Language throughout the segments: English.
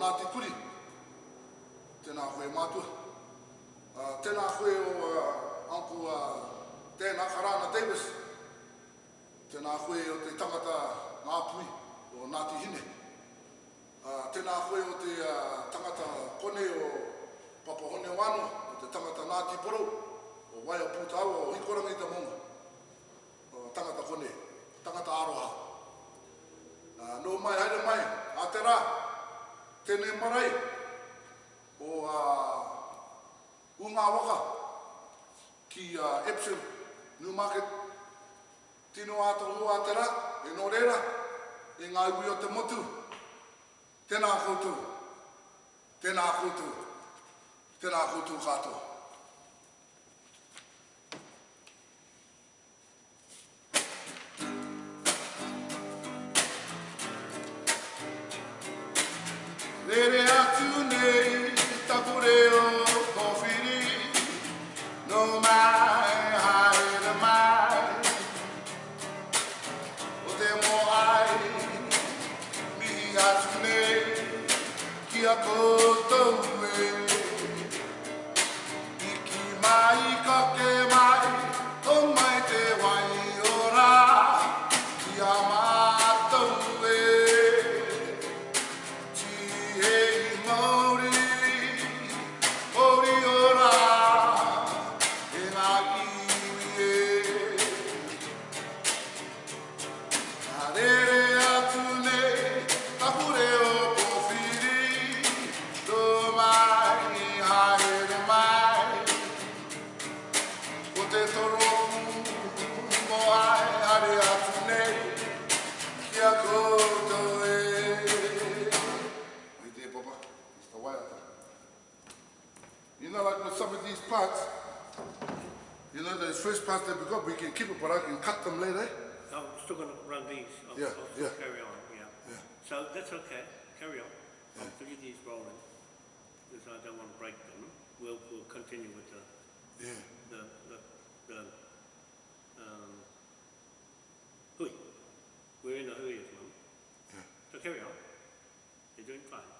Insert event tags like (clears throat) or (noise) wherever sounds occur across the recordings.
nā te kuri. Tēnā koe mātua. Uh, tēnā koe o uh, Anko uh, Tēnā Karana Davis. Tēnā koe o te tangata ngā pui o Ngāti Hine. Uh, tēnā koe o te uh, tangata kone o Papahone Wano, o te tangata Ngāti Porou, o Waia Pūtau, o Hikorangi Tamonga. O tangata kone, tangata Aroha. Uh, no mai, haere mai, a te rā, tēnei marae o uh, unga waka ki uh, Epsom Newmarket tino ato ua tera e no reira e ngā iwi o te motu. Tēnā koutou. Tēnā koutou. Tēnā koutou katoa. So that's okay, carry on. I'll leave these rolling because I don't want to break them. We'll, we'll continue with the, yeah. the, the, the um, hui. We're in the hui at the moment. Yeah. So carry on. You're doing fine.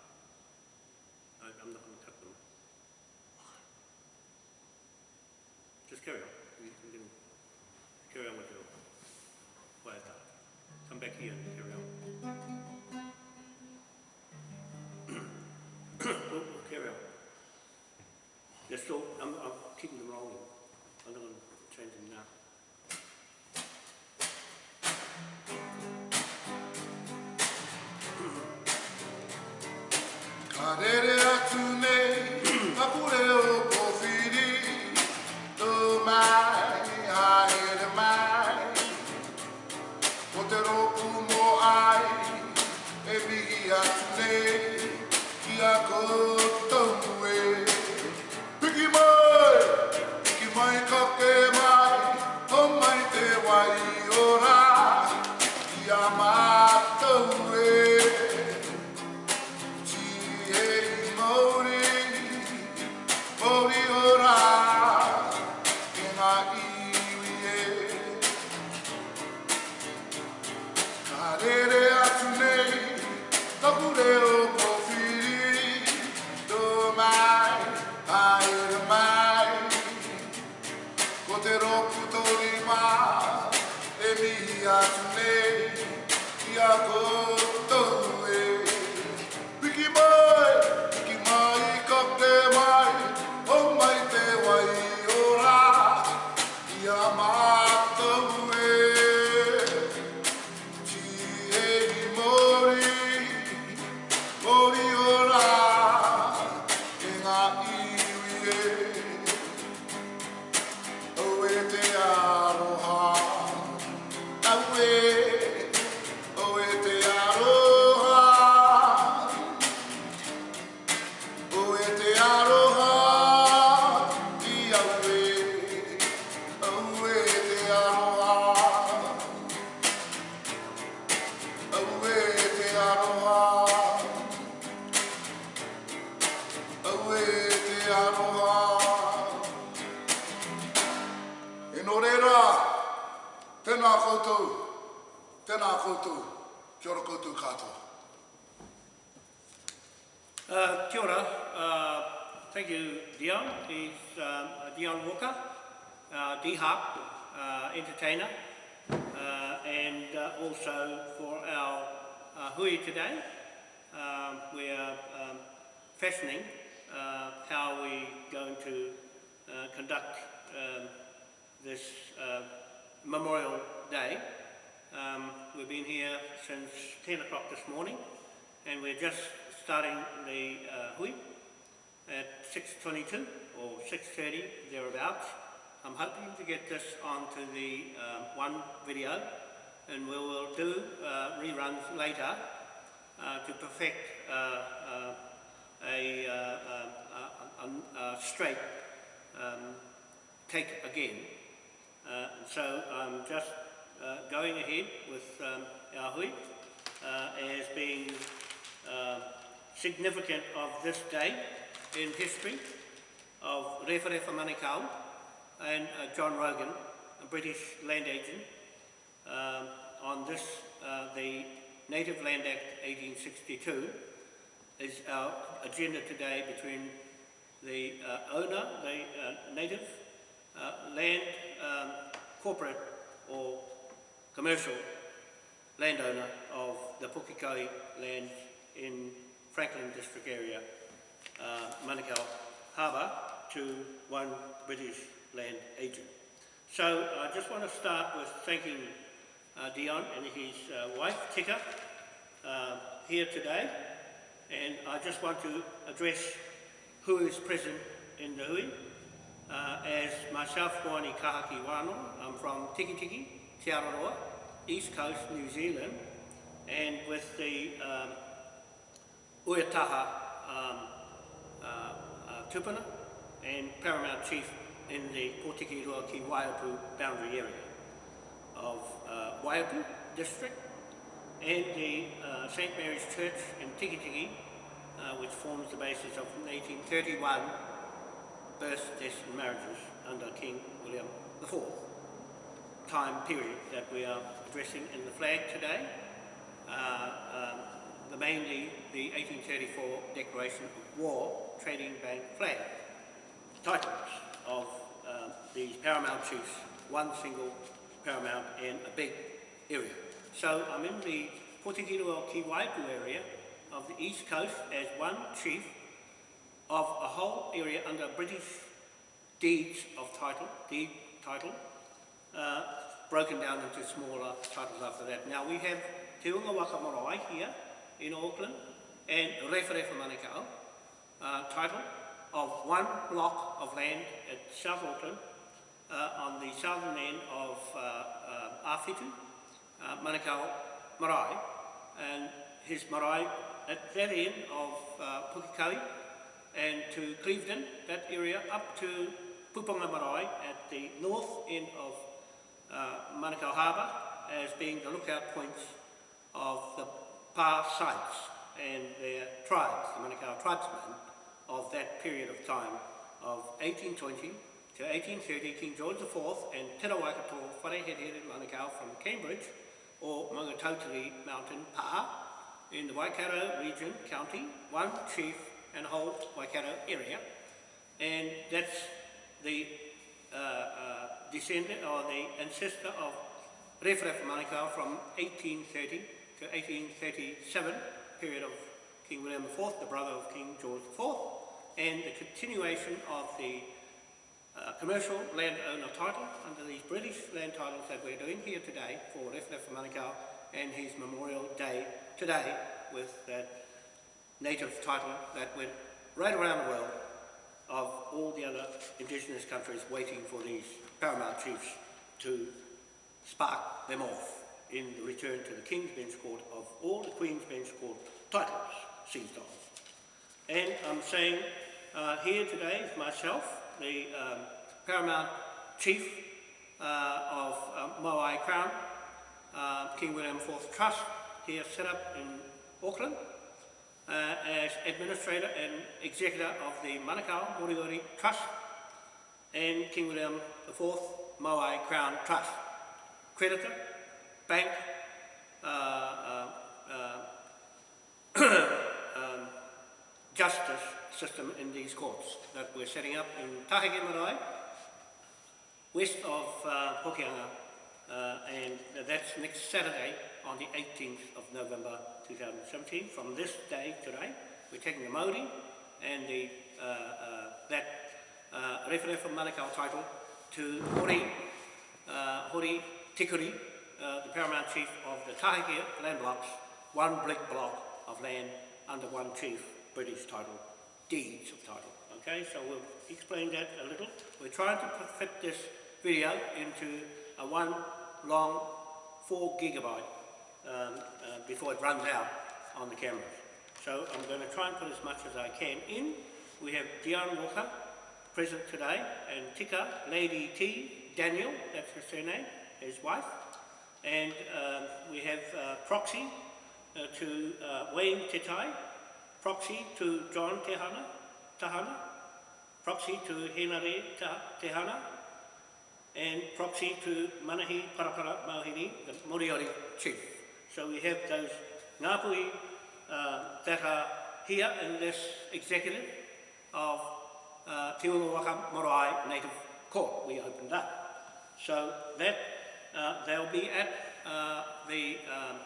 still, I'm, I'm uh, and uh, also for our uh, hui today. Um, we are um, fashioning how we're going to conduct um, this Memorial Day. Um, we've been here since 10 o'clock this morning and we're just starting the uh, hui at 6.22 or 6.30 thereabouts. I'm hoping to get this onto the uh, one video and we will do uh, reruns later uh, to perfect uh, uh, a, uh, a, a, straight um, take again. So I'm just going ahead with um, our hui as being significant of this day in history of Referefa Manukau and uh, John Rogan, a British land agent, um, on this, uh, the Native Land Act 1862 is our agenda today between the uh, owner, the uh, native land um, corporate or commercial landowner of the Pukekohe land in Franklin district area, uh, Manukau Harbour, to one British land agent. So I just want to start with thanking uh, Dion and his uh, wife, Tika, uh, here today. And I just want to address who is present in the hui. Uh, as myself, Wani Kahaki Wano, I'm from Tiki Tiki, Te Araroa, East Coast, New Zealand, and with the um, Uetaha um, uh, uh, Tupuna and Paramount Chief in the Potiki Rua ki Waiapu boundary area of uh, Waiapu district and the uh, St. Mary's Church in Tiki Tiki, uh, which forms the basis of 1831 births, deaths and marriages under King William IV time period that we are addressing in the flag today. Uh, um, the mainly the 1834 Declaration of War Trading Bank flag titles of uh, these paramount chiefs, one single paramount in a big area. So I'm in the Potikirua Ki Waiapu area of the east coast as one chief of a whole area under British deeds of title, deed title, uh, broken down into smaller titles after that. Now we have Te Unga Waka Marae here in Auckland and Referefa Manukau uh, title of one block of land at South uh, on the southern end of uh, uh, uh, Manukau Marae, and his marae at that end of uh, and to Clevedon, that area, up to Puponga Marae at the north end of uh, Manukau Harbour as being the lookout points of the Pa sites and their tribes, the Manukau tribesmen of that period of time of 1820 to 1830, King George IV and Te Rawaikato Wharehere Manukau from Cambridge or Maungatautari Mountain Pa in the Waikato region, county, one chief and whole Waikato area. And that's the uh, uh, descendant or the ancestor of Refref Manukau from 1830 to 1837, period of King William IV, the brother of King George IV, and the continuation of the uh, commercial landowner title under these British land titles that we're doing here today for Refref Manukau and his Memorial Day today with that native title that went right around the world of all the other Indigenous countries waiting for these paramount chiefs to spark them off in the return to the King's Bench Court of all the Queen's Bench Court titles seized on. And I'm saying uh, here today is myself, the um, paramount chief uh, of um, Moai Crown, uh, King William IV Trust, here set up in Auckland, uh, as administrator and executor of the Manukau Moriori Trust and King William IV Moai Crown Trust. Creditor, bank, uh, uh, uh, (clears throat) justice system in these courts that we're setting up in Taheke Marae, west of uh, uh, and that's next Saturday on the 18th of November 2017. From this day today, we're taking the Māori and the, uh, uh, that uh, Rewhare from Manukau title to Hori, uh, Hori Tikuri, uh, the paramount chief of the Taheke land blocks, one big block of land under one chief, British title, deeds of title. Okay, so we'll explain that a little. We're trying to fit this video into a one long four gigabyte um, uh, before it runs out on the cameras. So I'm going to try and put as much as I can in. We have Dion Walker present today and Tika, Lady T, Daniel, that's her surname, his wife. And um, we have uh, proxy uh, to uh, Wayne Tetai, proxy to John Tehana, Tahana, proxy to Henare Tehana, and proxy to Manahi Parapara Mauhiri, the Moriori chief. So we have those Ngāpui uh, that are here in this executive of uh, Te Unga Waka Marae Native Court we opened up. So that uh, they'll be at uh, the um,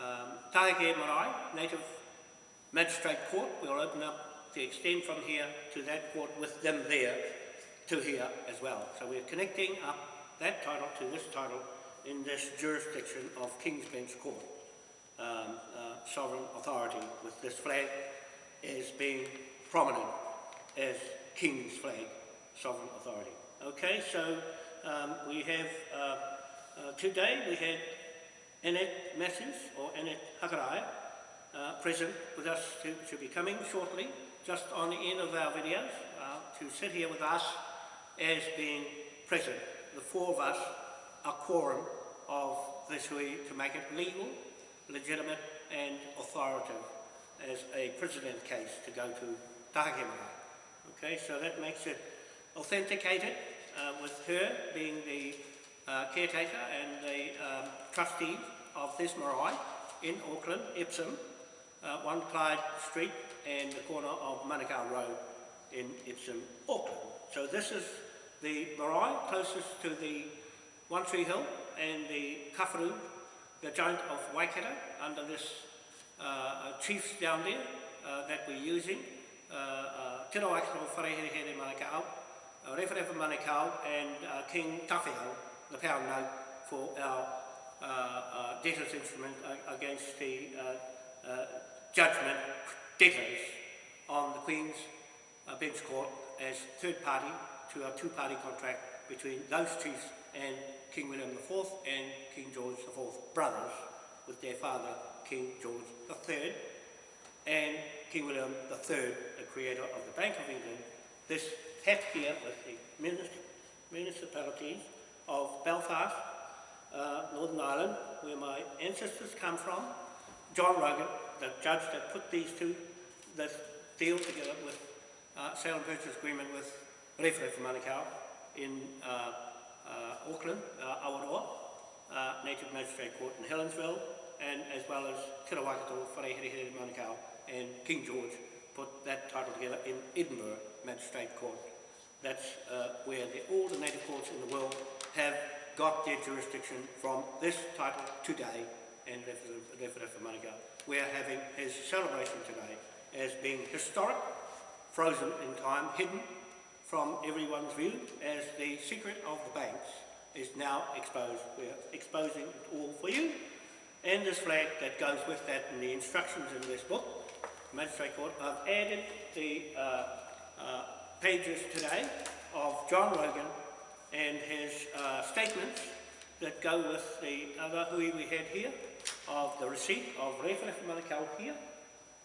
um, Tahike Marae Native Magistrate Court. We'll open up to extend from here to that court with them there to here as well. So we're connecting up that title to this title in this jurisdiction of King's Bench Court, um, uh, sovereign authority with this flag as being prominent as King's flag, sovereign authority. Okay, so um, we have, uh, uh, today we had Annette Matthews, or Annette Hakarai, uh, present with us to, to be coming shortly, just on the end of our videos, uh, to sit here with us as being present. The four of us are quorum of this hui to make it legal, legitimate and authoritative as a precedent case to go to Tahakemara. Okay, so that makes it authenticated uh, with her being the uh, caretaker and the um, trustee of this marae in Auckland, Epsom, uh, 1 Clyde Street and the corner of Manukau Road in Epsom, Auckland. So this is the marae closest to the One Tree Hill and the Kawharu, the giant of Waikato, under this uh, chiefs down there uh, that we're using. Uh, uh, Tino Waikato Wharehere Manukau, uh, Rewharewa Manukau and uh, King Tawhiao, the pound note for our uh, uh, debtors instrument against the uh, uh, judgment debtors on the Queen's uh, Bench Court as third party to our two-party contract between those chiefs and King William IV and King George IV brothers with their father King George III and King William III, the creator of the Bank of England. This hat here with the municipalities of Belfast, uh, Northern Ireland, where my ancestors come from. John Rogan, the judge that put these two, this deal together with uh, sale and purchase agreement with Rewhare for Manukau in uh, uh, Auckland, uh, Awaroa, uh, Native Magistrate Court in Helensville, and as well as Te Rawakato, Wharehere Manukau, and King George put that title together in Edinburgh Magistrate Court. That's uh, where the, all the native courts in the world have got their jurisdiction from this title today and Rewhare for Manukau. We're having his celebration today as being historic, frozen in time, hidden from everyone's view as the secret of the banks is now exposed. We're exposing it all for you. And this flag that goes with that and the instructions in this book, Magistrate Court, I've added the uh, uh, pages today of John Rogan and his uh, statements that go with the other hui we had here, of the receipt of Rewhare Manukau here,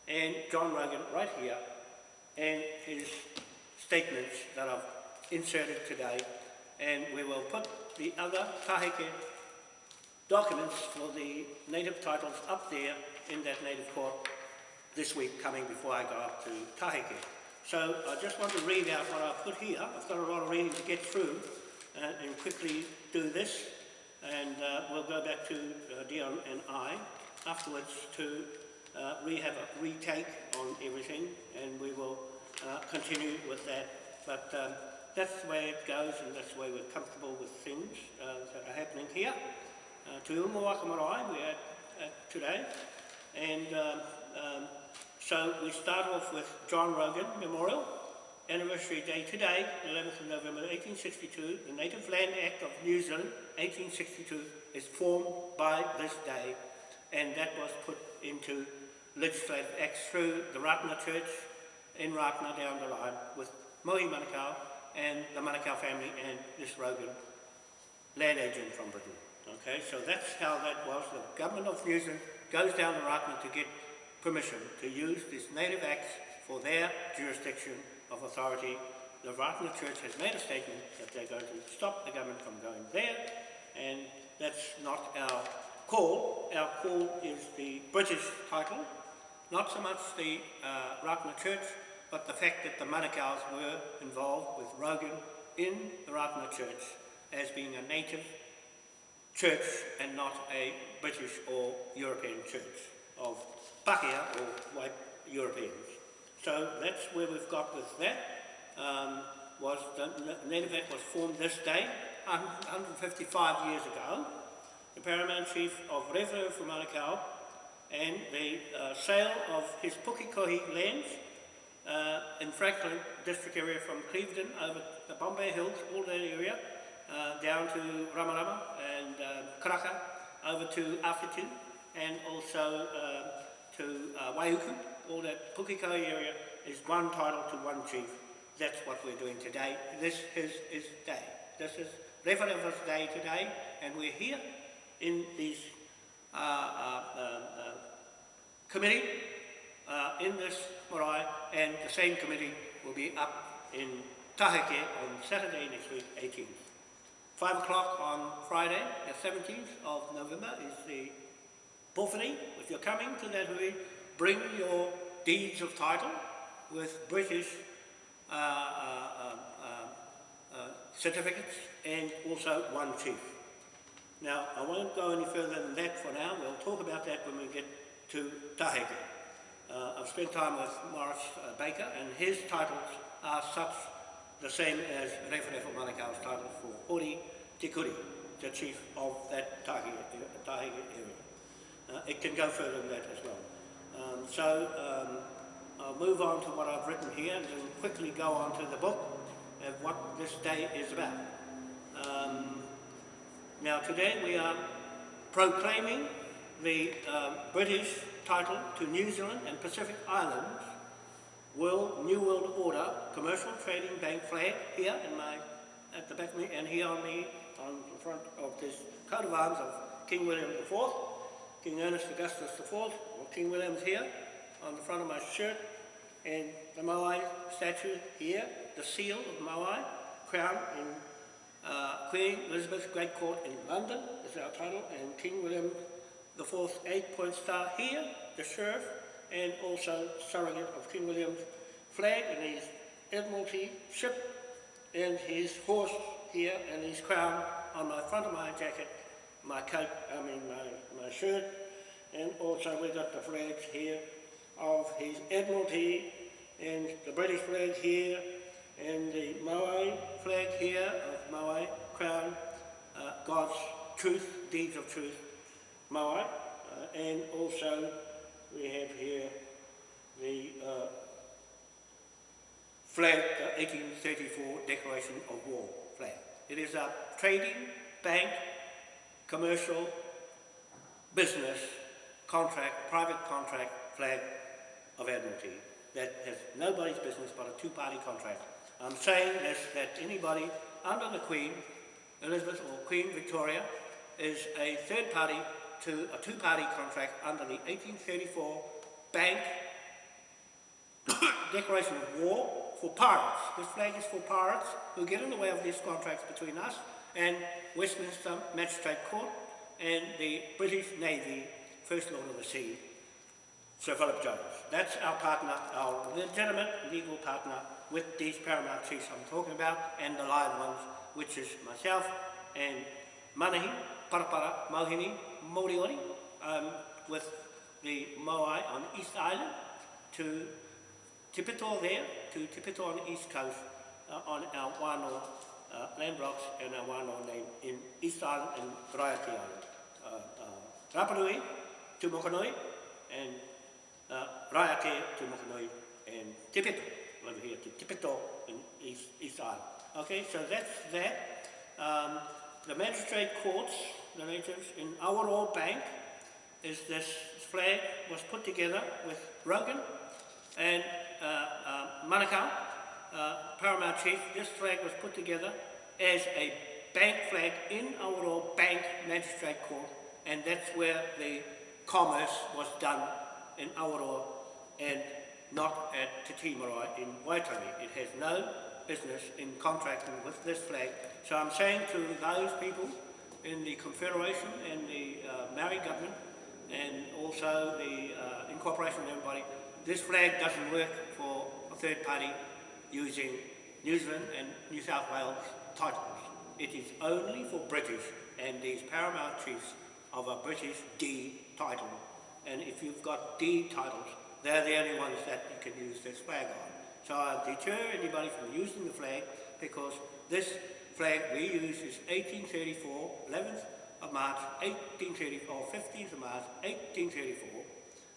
and John Rogan right here, and his statements that I've inserted today, and we will put the other taheke documents for the native titles up there in that native court this week coming before I go up to Taheke. So I just want to read out what I've put here. I've got a lot of reading to get through uh, and quickly do this and uh, we'll go back to uh, Dion and I afterwards to uh, re have a retake on everything and we will uh, continue with that. But um, that's the way it goes and that's the way we're comfortable with things uh, that are happening here. Uh, Marae we're at, at today and um, um, so we start off with John Rogan Memorial anniversary day today, 11th of November 1862, the Native Land Act of New Zealand 1862 is formed by this day and that was put into legislative acts through the Ratana Church in Ratana down the line with Mohi Manukau and the Manukau family and this Rogan land agent from Britain. Okay, so that's how that was. The government of New Zealand goes down to Ratana to get permission to use these native acts for their jurisdiction of authority. The Ratana Church has made a statement that they're going to stop the government from going there, and that's not our call. Our call is the British title, not so much the uh, Ratana Church, but the fact that the Manukau's were involved with Rogan in the Ratana Church as being a native church and not a British or European church of Pakeha or white Europeans. So that's where we've got with that. Um, was the Native Act was formed this day, 155 years ago. The Paramount Chief of Rewhare for Manukau and the uh, sale of his Pukekohe lands uh, in Franklin district area from Clevedon over the Bombay Hills, all that area, uh, down to Ramarama and uh, Karaka, over to Awhitu, and also uh, to uh, Waiuku, all that Pukekohe area is one title to one chief. That's what we're doing today. This is his day. This is Rewharewa's day today, and we're here in this uh, uh, uh, uh, committee, uh, in this marae, and the same committee will be up in Taheke on Saturday next week, 18th. 5 o'clock on Friday, the 17th of November, is the Pōwhiri. If you're coming to that hui, bring your deeds of title with British uh, uh, uh, uh, certificates and also one chief. Now, I won't go any further than that for now. We'll talk about that when we get to Taheke. Uh, I've spent time with Morris Baker and his titles are such the same as Rewharewa Manukau's title for Hori Tikuri, the chief of that Taheke area. Uh, it can go further than that as well. Um, so um, I'll move on to what I've written here and then quickly go on to the book of what this day is about. Um, now today we are proclaiming the uh, British title to New Zealand and Pacific Islands World New World Order Commercial Trading Bank flag here in my at the back of me and here on me on the front of this coat of arms of King William IV King Ernest Augustus IV, King William's here, on the front of my shirt, and the Moai statue here, the seal of Moai, crown in uh, Queen Elizabeth's Great Court in London is our title, and King William IV's eight-point star here, the sheriff, and also surrogate of King William's flag and his Admiralty ship, and his horse here, and his crown on my front of my jacket my coat, I mean my, my shirt, and also we got the flags here of his Admiralty and the British flag here and the Moai flag here of Moai Crown, uh, God's truth, deeds of truth, Moai, uh, and also we have here the uh, flag, the 1834 Declaration of War flag. It is a trading bank commercial, business, contract, private contract flag of Admiralty that has nobody's business but a two-party contract I'm saying this, that anybody under the Queen, Elizabeth or Queen Victoria, is a third party to a two-party contract under the 1834 Bank (coughs) Declaration of War for pirates. This flag is for pirates who get in the way of these contracts between us and Westminster Magistrate Court and the British Navy First Lord of the Sea, Sir Philip Jones. That's our partner, our legitimate legal partner with these paramount chiefs I'm talking about and the live ones, which is myself and Manahi, Parapara, Mauhini, Moriori, um, with the Moai on East Island to Tipito there, to Tipito on the East Coast uh, on our Wano uh, land blocks and our Wano name in East Island and Raiaki Island. Uh, uh, Mokanui and uh, Raiake to Mokanui and Tipito over here to Tipito in East, East Island. Okay, so that's that. Um, the magistrate courts, the natives in Awaroa Bank, is this flag was put together with Rogan and uh, uh, Manukau, uh, Paramount Chief. This flag was put together as a bank flag in Awaroa Bank Magistrate Court and that's where the commerce was done in Awaroa and not at Te in Waitangi. It has no business in contracting with this flag. So I'm saying to those people in the Confederation and the uh, Maori government and also the uh, incorporation of everybody, this flag doesn't work for a third party using New Zealand and New South Wales titles. It is only for British and these paramount chiefs of a British D title. And if you've got D titles, they're the only ones that you can use this flag on. So I deter anybody from using the flag because this flag we use is 1834, 11th of March, 1834, 15th of March, 1834,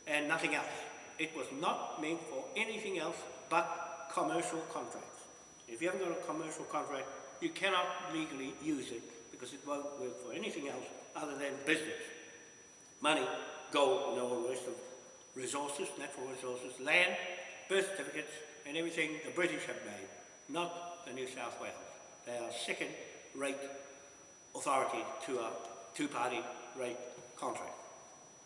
and nothing else. It was not meant for anything else but commercial contracts. If you haven't got a commercial contract, you cannot legally use it because it won't work for anything else other than business. Money, gold, and all the rest of resources, natural resources, land, birth certificates, and everything the British have made, not the New South Wales. They are second-rate authority to a two-party rate contract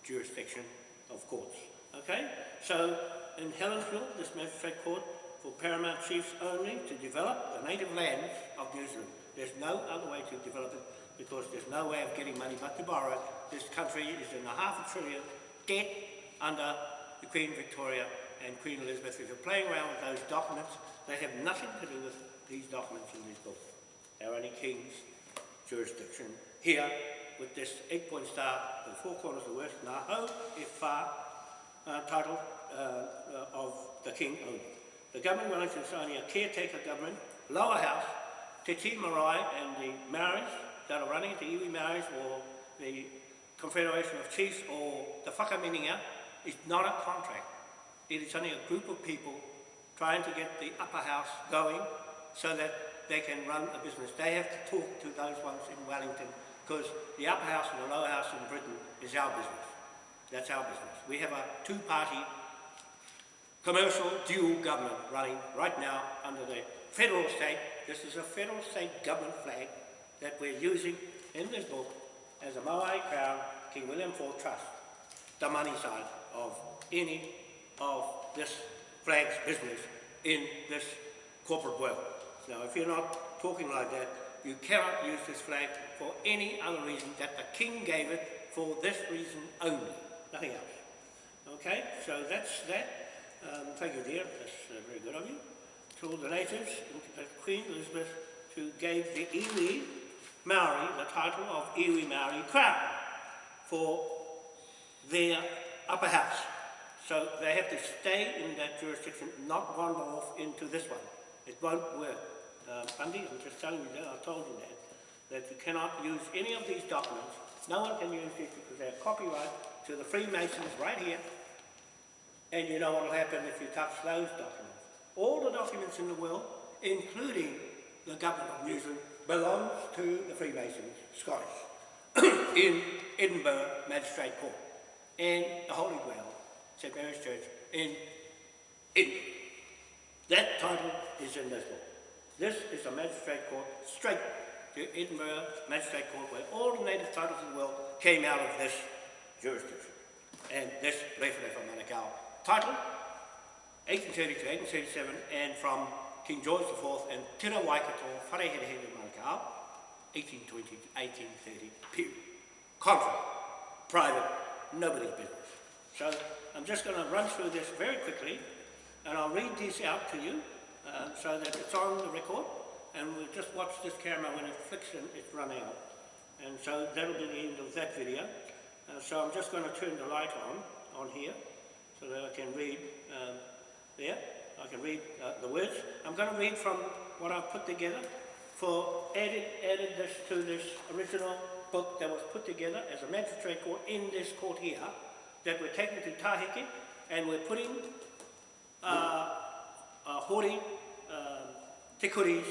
jurisdiction of courts. Okay? So in Helensville, this magistrate court for paramount chiefs only to develop the native lands of New Zealand. There's no other way to develop it because there's no way of getting money but to borrow it. This country is in a half a trillion debt under the Queen Victoria and Queen Elizabeth. If you're playing around with those documents, they have nothing to do with these documents in these books. They're only King's jurisdiction. Here, with this eight-point star, the four corners of the west, Naho, Ifa, uh, title uh, uh, of the King only. The government Wellington is only a caretaker government, lower house, Te Marae and the Maoris that are running, the iwi Maoris or the Confederation of Chiefs or the Whakaminenga is not a contract. It is only a group of people trying to get the upper house going so that they can run a business. They have to talk to those ones in Wellington because the upper house and the lower house in Britain is our business. That's our business. We have a two-party commercial dual government running right now under the federal state. This is a federal state government flag that we're using in this book as a Moai Crown King William IV Trust, the money side of any of this flag's business in this corporate world. Now, if you're not talking like that, you cannot use this flag for any other reason that the King gave it for this reason only, nothing else. Okay, so that's that. Um, thank you, dear. That's uh, very good of you. To all the natives, Queen Elizabeth, who gave the iwi Maori the title of iwi Maori Crown for their upper house. So they have to stay in that jurisdiction, not wander off into this one. It won't work. Uh, I'm just telling you that, I told you that, that you cannot use any of these documents. No one can use these because they're copyright to the Freemasons right here. And you know what will happen if you touch those documents. All the documents in the world, including the government of New Zealand, belongs to the Freemasons, Scottish, (coughs) in Edinburgh Magistrate Court, and the Holy Grail, St Mary's Church, in Edinburgh. That title is in this book. This is a magistrate court straight to Edinburgh Magistrate Court where all the native titles in the world came out of this jurisdiction. And this Referefa Manukau title, 1830 to 1837, and from King George IV and Te Ra Waikato Whareherehere Manukau, 1820 1830 period. Contract, private, nobody's business. So I'm just going to run through this very quickly and I'll read this out to you uh, so that it's on the record and we'll just watch this camera when it flicks and it's run out. And so that'll be the end of that video. Uh, so I'm just going to turn the light on, on here, so that I can read um, there. I can read uh, the words. I'm going to read from what I've put together for added, added this to this original book that was put together as a magistrate court in this court here that we're taking to Taheke and we're putting uh, uh, Hori, uh, Te Kuri's,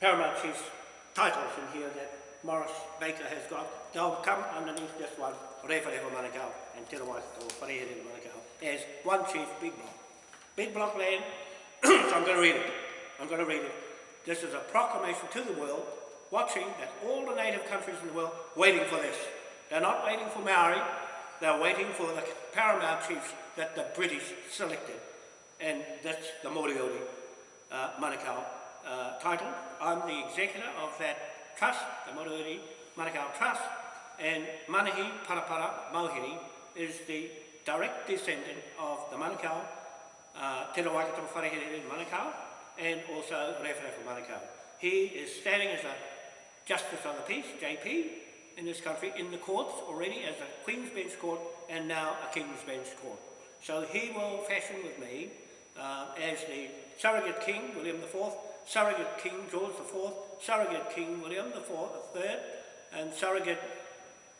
Paramount Chief's titles in here that Morris Baker has got. They'll come underneath this one, Refa Manukau and Te Rawaikato, Wharehere Manukau, as one chief, big block. Big block land, (clears throat) so I'm going to read it. I'm going to read it. This is a proclamation to the world, watching that all the native countries in the world waiting for this. They're not waiting for Maori, they're waiting for the paramount chiefs that the British selected. And that's the Moriori uh, Manukau uh, title. I'm the executor of that trust, the Moriori Manukau Trust, and Manahi Parapara Mauhiri is the direct descendant of the Manukau, uh, Te Rawaikato Wharehere Manukau, and also Rewharewha Manukau. He is standing as a Justice of the Peace, JP, in this country, in the courts already as a Queen's Bench Court and now a King's Bench Court. So he will fashion with me uh, as the surrogate king, William IV, surrogate king, George IV, surrogate king, William IV, III, and surrogate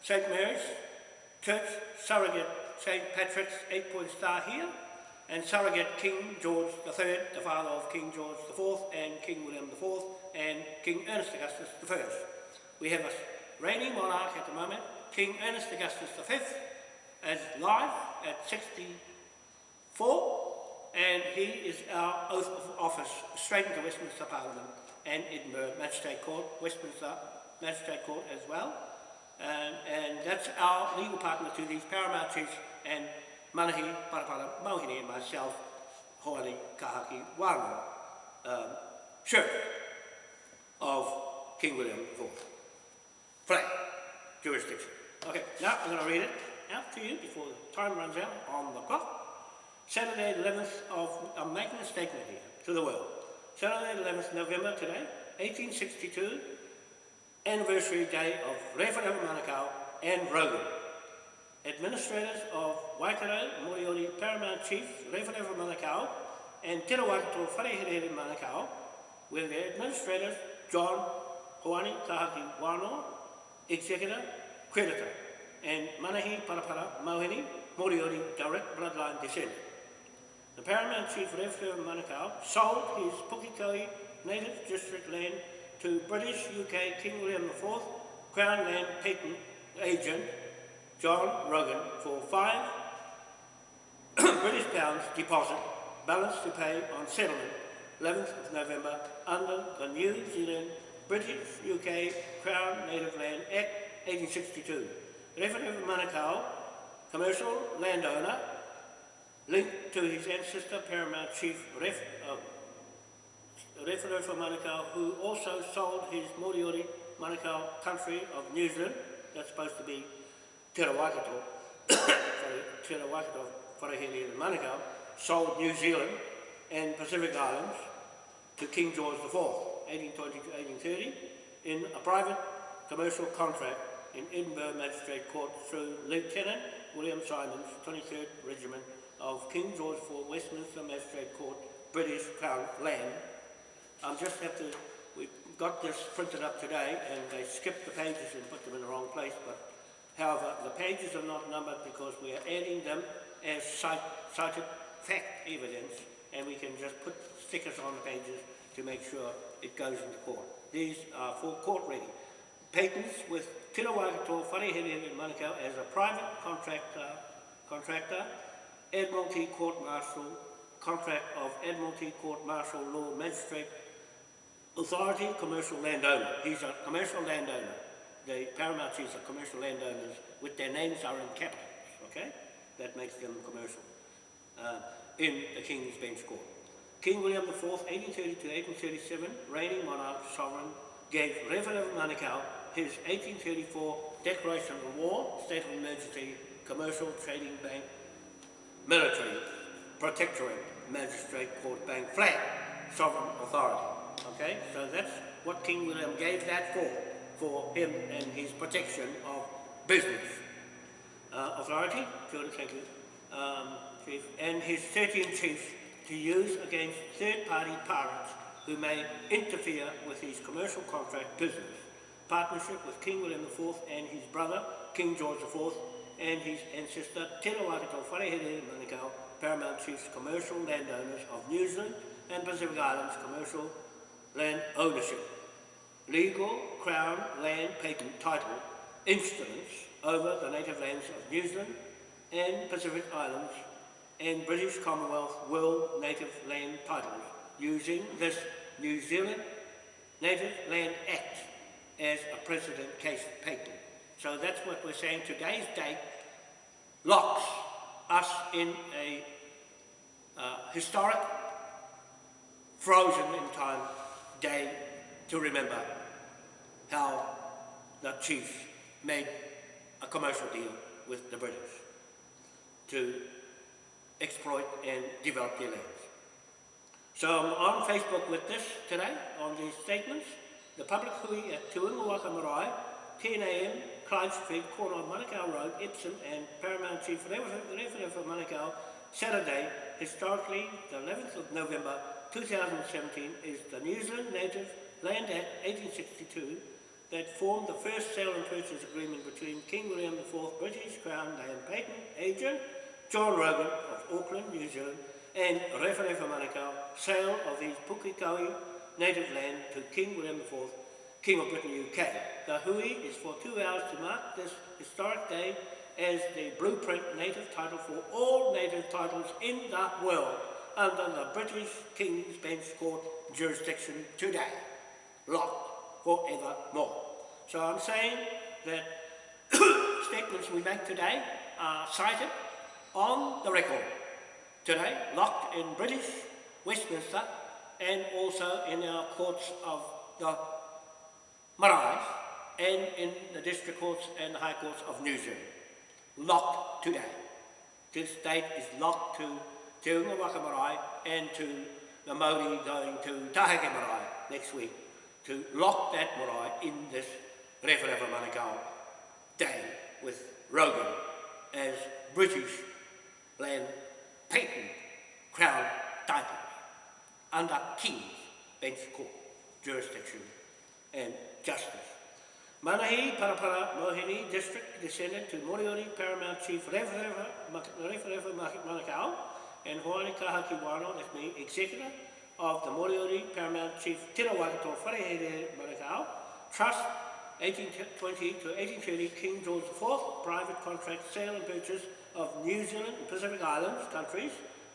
St. Mary's Church, surrogate St. Patrick's eight-point star here, and surrogate King George III, the father of King George IV, and King William IV, and King Ernest Augustus I. We have a reigning monarch at the moment, King Ernest Augustus V, as live at 64, and he is our oath of office straight into Westminster Parliament and Edinburgh Magistrate Court, Westminster Magistrate Court as well. And, and that's our legal partner to these paramount chiefs and Manahi Parapara Mauhiri and myself, Hoani Kahaki Wano, um, Sheriff of King William IV. Flag, jurisdiction. Okay, now I'm going to read it out to you before the time runs out on the clock. Saturday 11th of, I'm making a statement here to the world. Saturday 11th November today, 1862, anniversary day of Referendum Manukau and Rogan. Administrators of Waikato Moriori Paramount Chief Referendum Manukau and Te Rawaikato Wharehere Manukau with their administrators John Hoani Kahaki Wano, Executor, Creditor, and Manahi Parapara Mauhini Moriori Direct Bloodline Descendant. The Paramount Chief Referee of Manukau sold his Pukekohe Native District land to British UK King William IV Crown Land Patent Agent John Rogan for five (coughs) British pounds deposit, balance to pay on settlement 11th of November under the New Zealand British UK Crown Native Land Act 1862. Referee of Manukau, commercial landowner, linked to his ancestor, Paramount Chief Ref, uh, Refero for Manukau, who also sold his Moriori Manukau country of New Zealand, that's supposed to be Te Rawaikato, sorry, Te Rawaikato, Wharehere and Manukau, sold New Zealand and Pacific Islands to King George IV, 1820 to 1830, in a private commercial contract in Edinburgh Magistrate Court through Lieutenant William Simons, 23rd Regiment of King George IV Westminster Magistrate Court, British Crown land. I just have to, we got this printed up today and they skipped the pages and put them in the wrong place, but however, the pages are not numbered because we are adding them as cite, cited fact evidence and we can just put stickers on the pages to make sure it goes into court. These are for court ready. Patents with Te Rawaikato Wharehere in Manukau as a private contractor, contractor Admiralty Court Martial, contract of Admiralty Court Martial Law Magistrate authority commercial landowner. He's a commercial landowner. The Paramount Chiefs are commercial landowners with their names are in capitals, okay? That makes them commercial. Uh, in the King's Bench Court. King William IV, 1830 to 1837, reigning monarch, sovereign, gave Reverend Manukau his 1834 declaration of war, state of emergency, commercial, trading bank, military, protectorate, magistrate, court, bank, flag, sovereign authority. Okay, so that's what King William gave that for, for him and his protection of business. Uh, authority, Jordan, um, chief, and his 13 chiefs to use against third-party pirates who may interfere with his commercial contract business. Partnership with King William IV and his brother, King George IV, and his ancestor, Te Rawakato Wharehere Manukau, Paramount Chiefs, commercial landowners of New Zealand and Pacific Islands commercial land ownership. Legal Crown land patent title instruments over the native lands of New Zealand and Pacific Islands and British Commonwealth World Native Land titles using this New Zealand Native Land Act as a precedent case patent. So that's what we're saying. Today's date locks us in a uh, historic, frozen in time day to remember the chiefs made a commercial deal with the British to exploit and develop their lands. So I'm on Facebook with this today, on these statements. The public hui at Te Unga Waka Marae, 10 a.m., Clyde Street, corner of Manukau Road, Epsom and Paramount Chief Referendum for Manukau, Saturday, historically the 11th of November 2017, is the New Zealand Native Land Act 1862 that formed the first sale and purchase agreement between King William IV British Crown Land Patent Agent John Rogan of Auckland, New Zealand, and Rewharewha Manukau, sale of his Pukikawi native land to King William IV, King of Britain, UK. The hui is for two hours to mark this historic day as the blueprint native title for all native titles in the world under the British King's Bench Court jurisdiction today, locked forevermore. So I'm saying that (coughs) statements we make today are cited on the record today, locked in British Westminster and also in our courts of the marae and in the district courts and the high courts of New Zealand. Locked today. This date is locked to Te Unga Waka Marae and to the Māori going to Taheke Marae next week to lock that marae in this Rewharewha Manukau day with Rogan as British land patent crown title under King's Bench Court jurisdiction and justice. Manahi Parapara Mohini District descended to Moriori Paramount Chief Rewharewha Manukau and Hoani Kahaki Wano, that's me, Executive of the Moriori Paramount Chief Tira Waikato Wharehere Manukau, Trust 1820 to 1830 King George IV, private contract sale and purchase of New Zealand and Pacific Islands countries,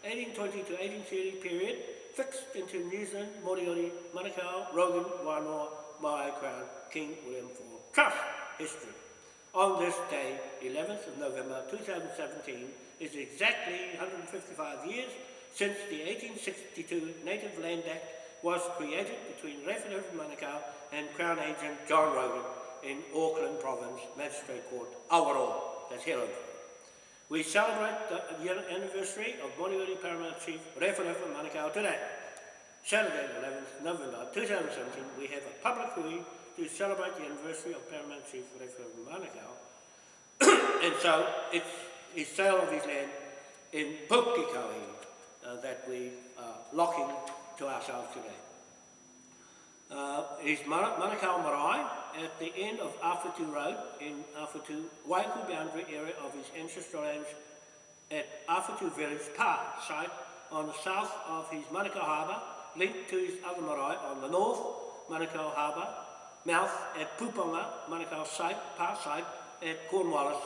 1820 to 1830 period, fixed into New Zealand, Moriori, Manukau, Rogan, Wanoa, Maui Crown, King William IV. Trust history. On this day, 11th of November 2017, is exactly 155 years since the 1862 Native Land Act was created between Referendum Manukau and Crown Agent John Rogan in Auckland Province Magistrate Court, Awaroa, that's Helensville. We celebrate the anniversary of Moriori Paramount Chief Rewharewha Manukau today. Saturday, 11th November 2017, we have a public hui to celebrate the anniversary of Paramount Chief Rewharewha Manukau. (coughs) and so it's his sale of his land in uh, that we are locking to ourselves today. Uh, is Manukau Marae at the end of Awhitu Road in Awhitu, Waiuku boundary area of his ancestral lands at Awhitu Village Park site on the south of his Manukau Harbour, linked to his other marae on the north, Manukau Harbour, mouth at Puponga, Manukau site, Park site at Cornwallis,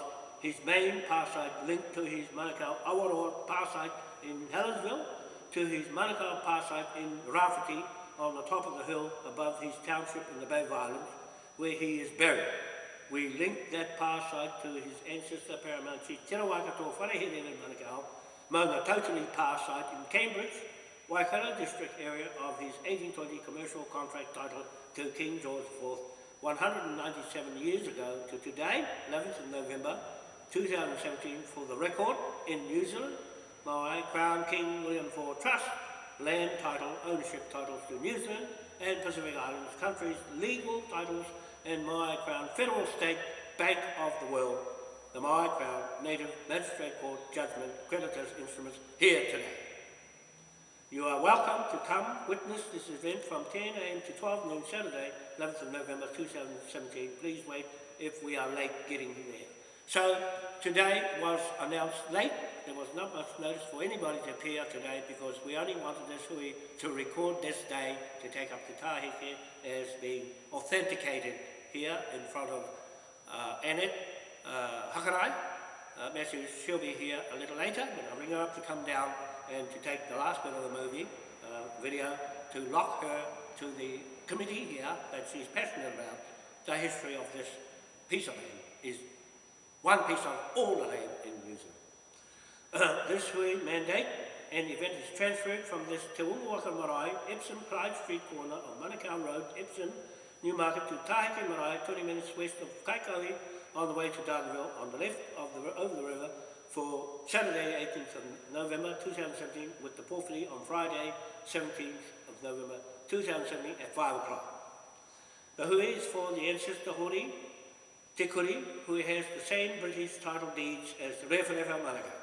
his main power site linked to his Manukau Awaroa power site in Helensville, to his Manukau power site in Rafiki on the top of the hill above his township in the Bay of Islands, where he is buried. We link that past site to his ancestor Paramount Chief Te Rawakato Wharehere in Manukau, Maunga totally past site in Cambridge, Waikato district area of his 1820 commercial contract title to King George IV 197 years ago to today, 11th of November 2017, for the record in New Zealand, my Crown King William IV Trust, land title, ownership titles to New Zealand and Pacific Islands countries, legal titles, and my Crown Federal State Bank of the World, the my Crown Native Magistrate Court Judgment Creditors Instruments here today. You are welcome to come witness this event from 10 a.m. to 12 noon Saturday, 11th of November 2017. Please wait if we are late getting there. So today was announced late. There was not much notice for anybody to appear today because we only wanted this hui to record this day to take up the tahike as being authenticated here in front of uh, Annette uh, Hakarai. Uh, Matthew, she'll be here a little later, but I'll ring her up to come down and to take the last bit of the movie, uh, video, to lock her to the committee here that she's passionate about the history of this piece of land is one piece of all the land in New Zealand. Uh, this hui mandate and event is transferred from this Te Unga Waka Marae, Epsom Clyde Street corner of Manukau Road, Epsom, Newmarket to Taheke Marae, 20 minutes west of Kaikohe on the way to Dargaville on the left of the, over the river for Saturday 18th of November 2017 with the pōwhiri on Friday 17th of November 2017 at 5 o'clock. The hui is for the ancestor Hori, Te Kuri, who has the same British title deeds as Rewharewha Manukau.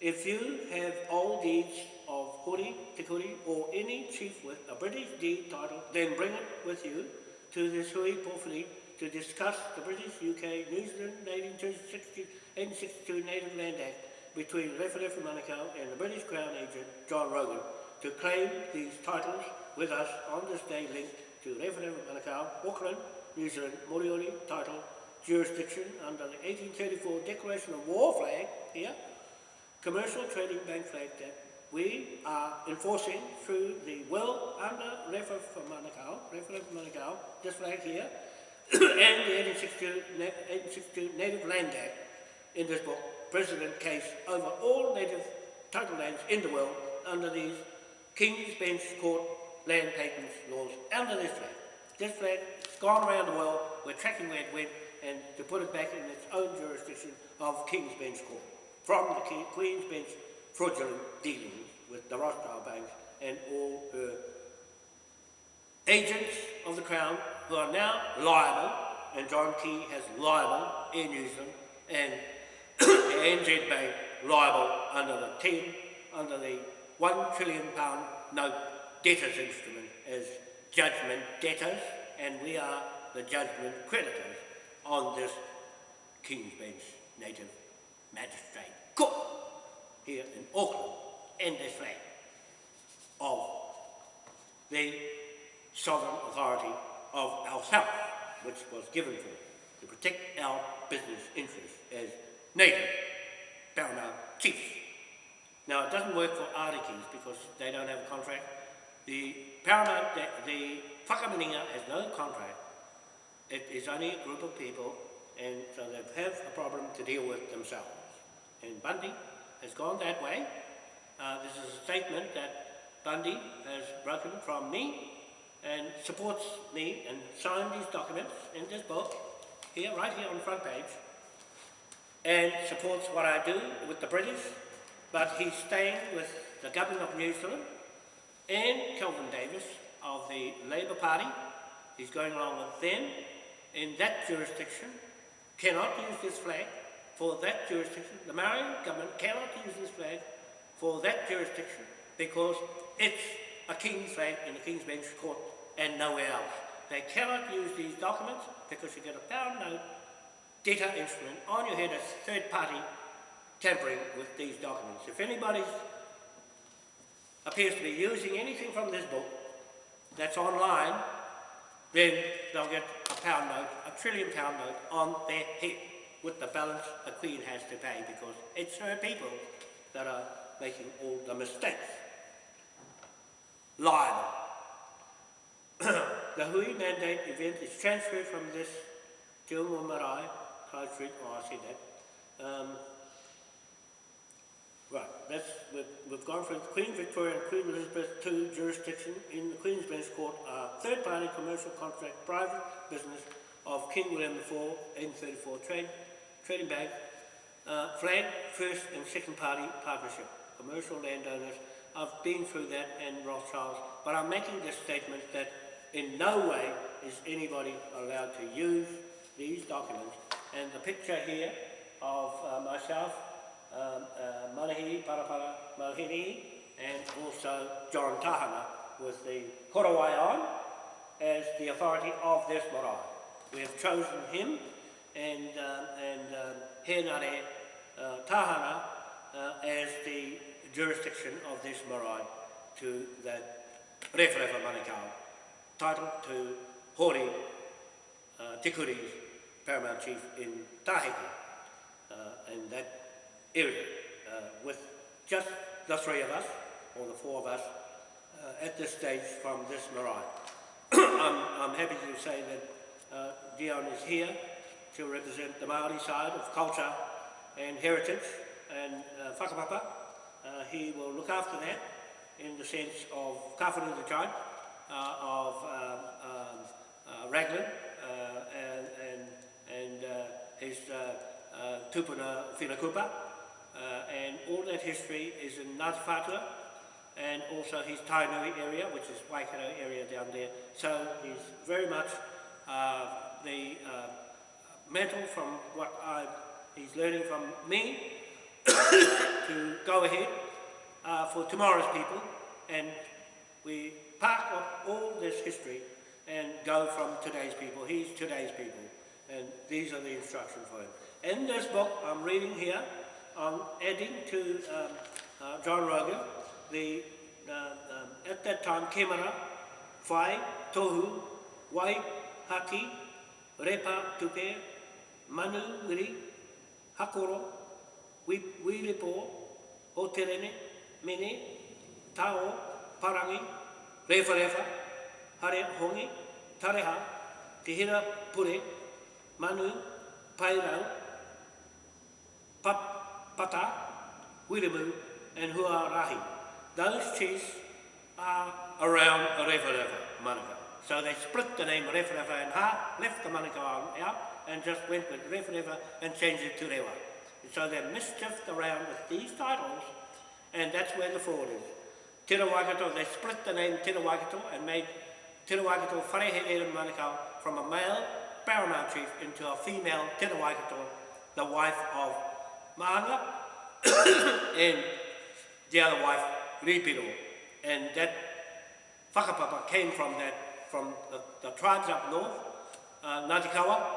If you have old deeds of Hori, Te Kuri, or any chief with a British deed title, then bring it with you to the hui pōwhiri to discuss the British, UK, New Zealand 1862 Native Land Act between Rewharewha Manukau and the British Crown Agent John Rogan to claim these titles with us on this day linked to Rewharewha Manukau, Auckland, New Zealand, Moriori title, jurisdiction under the 1834 Declaration of War flag here, commercial trading bank flag that we are enforcing through the will under Rewharewha Manukau, Rewharewha Manukau, this flag here, (coughs) and the 1862, 1862 Native Land Act in this book, President case over all native title lands in the world under these King's Bench Court land patents laws under this flag. This flag gone around the world, we're tracking where it went, and to put it back in its own jurisdiction of King's Bench Court, from the King, Queen's Bench fraudulent dealings with the Rothschild banks and all her agents of the Crown who are now liable, and John Key has liable in New Zealand, and (coughs) NZ Bank liable under the 10, under the 1 trillion pound note debtors instrument as judgment debtors, and we are the judgment creditors on this King's Bench Native Magistrate Court here in Auckland, in this flag of the sovereign authority of ourselves, which was given for to protect our business interests as native paramount chiefs. Now, it doesn't work for Arikis because they don't have a contract. The paramount, the, the Whakaminenga has no contract. It is only a group of people, and so they have a problem to deal with themselves. And Bundy has gone that way. Uh, this is a statement that Bundy has broken from me and supports me and signed these documents in this book, here, right here on the front page, and supports what I do with the British, but he's staying with the government of New Zealand and Kelvin Davis of the Labour Party. He's going along with them in that jurisdiction, cannot use this flag for that jurisdiction. The Maori government cannot use this flag for that jurisdiction because it's a king's flag in the King's Bench Court and nowhere else. They cannot use these documents because you get a pound note data instrument on your head as third party tampering with these documents. If anybody appears to be using anything from this book that's online, then they'll get a pound note, a trillion pound note on their head with the balance the Queen has to pay because it's her people that are making all the mistakes. Liable. (coughs) the Hui mandate event is transferred from this Unga Marae, oh I said that. Um, right, that's, we've, we've gone from Queen Victoria and Queen Elizabeth II jurisdiction in the Queen's Bench Court are third party commercial contract private business of King William IV in 34 trade, trading bank, uh, first and second party partnership, commercial landowners. I've been through that and Rothschilds, but I'm making this statement that in no way is anybody allowed to use these documents. And the picture here of uh, myself, um, uh, Manahi Parapara Mohini, and also John Tahana with the Korowai on as the authority of this marae. We have chosen him and, uh, and uh, Henare uh, Tahana uh, as the jurisdiction of this marae to that Referefa Manukau title to Hori uh, Tikuri's paramount chief in Tahiti uh, and that area uh, with just the three of us or the four of us uh, at this stage from this marae. (clears throat) I'm, I'm happy to say that uh, Dion is here to represent the Maori side of culture and heritage and uh, whakapapa. Uh, he will look after that in the sense of Kawhuru the Giant, uh, of um, um, uh, Raglan uh, and, and, and uh, his uh, uh, Tupuna Whinakupa. Uh, and all that history is in Ngāti and also his Tainui area, which is Waikato area down there. So he's very much uh, the uh, mantle from what I, he's learning from me (coughs) to go ahead uh, for tomorrow's people and we park up all this history and go from today's people. He's today's people and these are the instructions for him. In this book I'm reading here, on adding to uh, John Rogan the, uh, um, at that time, Kemara, Whai, Tohu, Wai, Haki, Repa, Tupe, Manu, Wiri, Hakoro, Wiripo, Oterene, Mene, Tao, Parangi, Refa Refa, Hare Hongi, Tareha, Te Pure, Manu, Pairau, Pap, Pata, Wiremu, and Huarahi. Those chiefs are around Refa Refa, Manukau. So they split the name Refa in half, left the Manukau out, and just went with Refa and changed it to Rewa. So they're mischiefed around with these titles, and that's where the fraud is. Tira Waikato, they split the name Tira Waikato and made Tira Waikato Wharehere Manukau from a male paramount chief into a female Tira Waikato, the wife of Maanga, (coughs) and the other wife, Ripiro. And that whakapapa came from that, from the, the tribes up north, uh, Ngāti Kawa,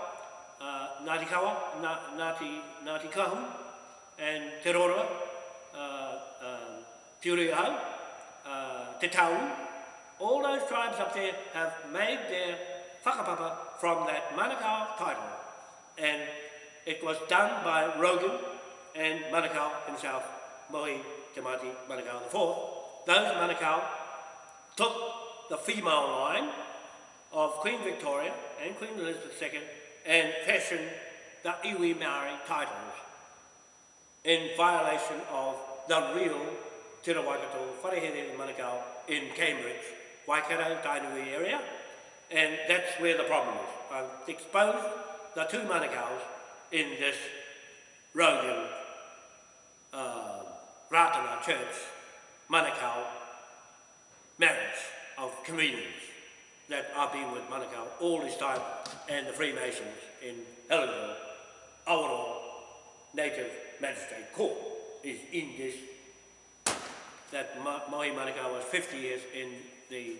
uh, Ngāti Kawa, Ngāti, Ngāti Kahu, and Te Roroa, uh, uh, Te Uriahau, uh, Te Tau. All those tribes up there have made their whakapapa from that Manukau title. And it was done by Rogan and Manukau himself, Mohi Te Mati Manukau IV, those Manukau took the female line of Queen Victoria and Queen Elizabeth II and fashioned the iwi Maori titles in violation of the real Te Waikato Wharehere Manukau in Cambridge, Waikato, Tainui area, and that's where the problem is. I've exposed the two Manukau's in this Rogan uh, Ratana Church, Manukau, marriage of convenience that I've been with Manukau all this time and the Freemasons in Helensville, Awaroa Native Magistrate Court is in this, that Mahi Manukau was 50 years in the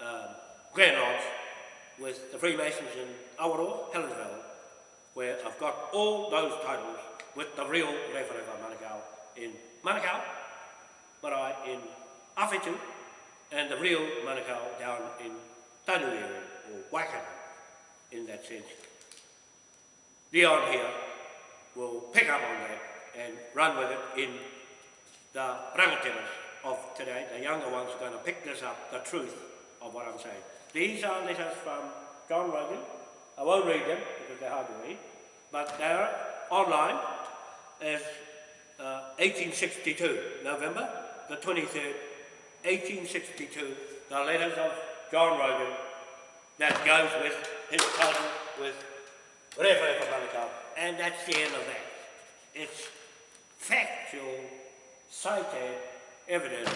uh, Grand Lodge with the Freemasons in Awaroa, Helensville, where I've got all those titles with the real Rewharewha Manukau in Manukau, Marae in Awhitu, and the real Manukau down in Tainui or Waikato in that sense. Leon here will pick up on that and run with it in the rangatiras of today. The younger ones are going to pick this up, the truth of what I'm saying. These are letters from John Rogan. I won't read them they're hard read, but they're online as uh, 1862, November the 23rd, 1862, the letters of John Rogan that goes with his cousin with Refa Manukau, and that's the end of that. It's factual, cited evidence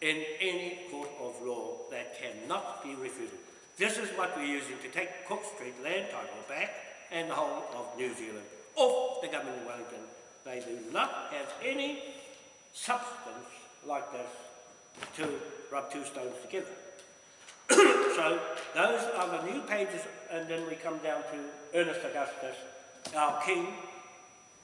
in any court of law that cannot be refuted. This is what we're using to take Cook Street land title back and the whole of New Zealand off the government of Wellington. They do not have any substance like this to rub two stones together. (coughs) so those are the new pages and then we come down to Ernest Augustus, our king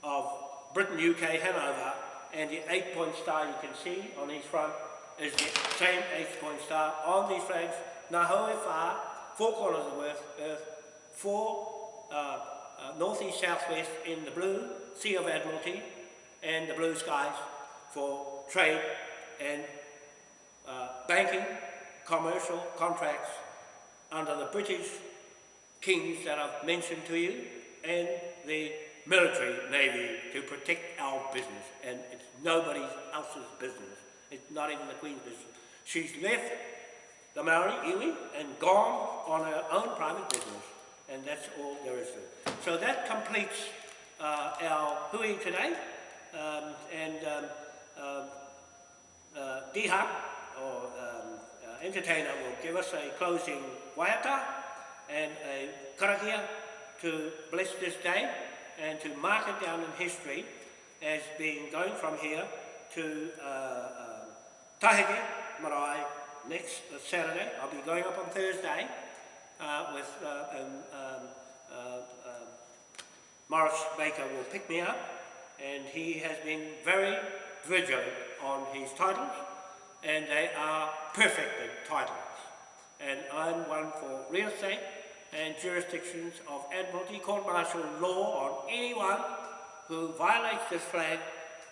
of Britain, UK, Hanover, and the eight-point star you can see on his front is the same eight-point star on these flags. Now, however, four corners of earth, earth four uh, uh, northeast, southwest in the blue, Sea of Admiralty, and the blue skies for trade and uh, banking, commercial contracts under the British kings that I've mentioned to you, and the military navy to protect our business, and it's nobody else's business. It's not even the Queen's business. She's left the Maori iwi and gone on her own private business, and that's all there is to it. So that completes uh, our hui today, um, and um, uh, uh, Diha, or um, uh, entertainer, will give us a closing waiata and a karakia to bless this day and to mark it down in history as being going from here to uh, uh, Tahike Marae next uh, Saturday. I'll be going up on Thursday uh, with uh, um, um, uh, um, Morris Baker will pick me up and he has been very vigilant on his titles and they are perfected titles. And I'm one for real estate and jurisdictions of Admiralty Court Martial law on anyone who violates this flag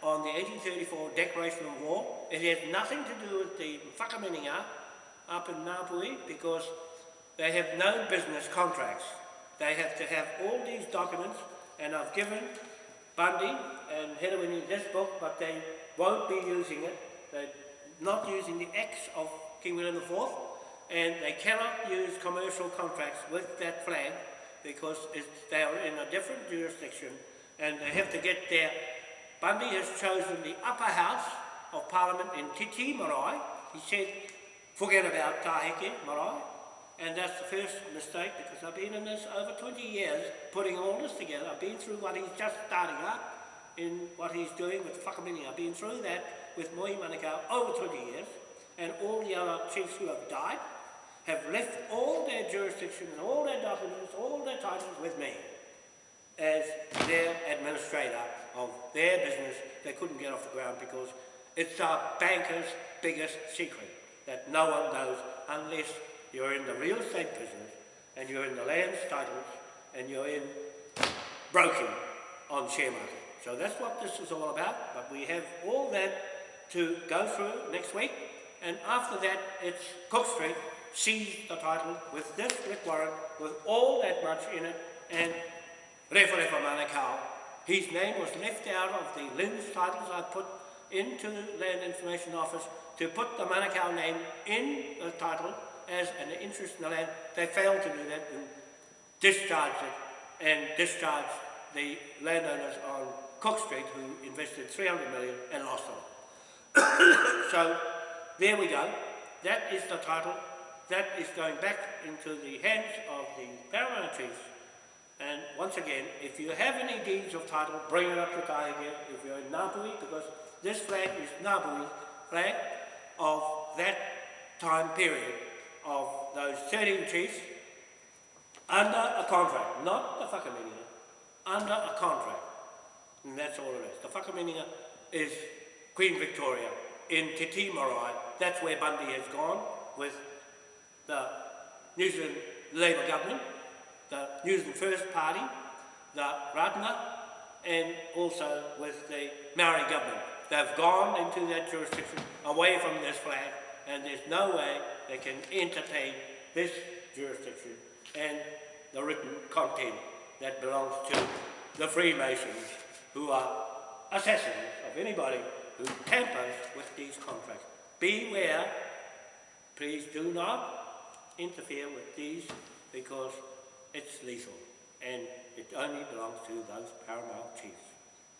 on the 1834 Declaration of War. It has nothing to do with the Whakaminenga up in Ngāpuhi because they have no business contracts. They have to have all these documents and I've given Bundy and Hedawini this book but they won't be using it. They're not using the X of King William IV and they cannot use commercial contracts with that flag because they are in a different jurisdiction and they have to get there. Bundy has chosen the upper house of Parliament in Te Tii Marae. He said, forget about Taheke Marae. And that's the first mistake because I've been in this over 20 years putting all this together. I've been through what he's just starting up in what he's doing with Whakamini. I've been through that with Mohi Manukau over 20 years and all the other chiefs who have died have left all their jurisdictions, all their documents, all their titles with me as their administrator of their business. They couldn't get off the ground because it's a banker's biggest secret that no one knows unless you're in the real estate business and you're in the land titles and you're in broking on share market. So that's what this is all about, but we have all that to go through next week and after that it's Cook Street seized the title with this warrant, with all that much in it, and Refa Refa Manukau. His name was left out of the LINZ titles I put into the Land Information Office to put the Manukau name in the title as an interest in the land. They failed to do that and discharged it and discharged the landowners on Cook Street who invested 300 million and lost it. (coughs) so there we go. That is the title that is going back into the hands of the paramount chiefs. And once again, if you have any deeds of title, bring it up to Kai again. If you're in Ngāpuhi, because this flag is Ngāpuhi flag of that time period of those 13 chiefs under a contract, not the whakaminenga, under a contract. And that's all it is. The whakaminenga is Queen Victoria in Te Tii Marae. That's where Bundy has gone with the New Zealand Labour government, the New Zealand First Party, the Ratana, and also with the Maori government. They've gone into that jurisdiction away from this flag and there's no way they can entertain this jurisdiction and the written content that belongs to the Freemasons who are assassins of anybody who tampers with these contracts. Beware, please do not interfere with these because it's lethal and it only belongs to those paramount chiefs.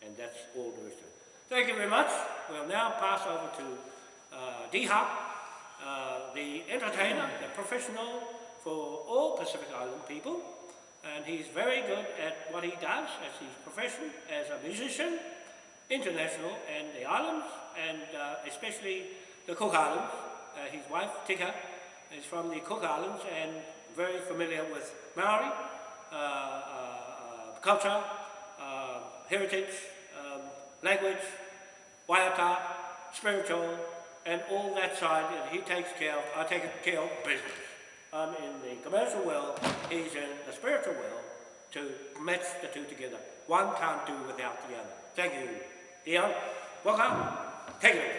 And that's all there is to it. Thank you very much. We'll now pass over to uh, D-Hop, uh, the entertainer, the professional for all Pacific Island people. And he's very good at what he does as his profession as a musician, international, and the islands, and uh, especially the Cook Islands. Uh, his wife, Tika, is from the Cook Islands and very familiar with Maori uh, uh, uh culture, heritage, um, language, waiata, spiritual, and all that side, and he takes care of, I take care of business. I'm in the commercial world, he's in the spiritual world, to match the two together. One can't do without the other. Thank you. Dion, welcome. Take it.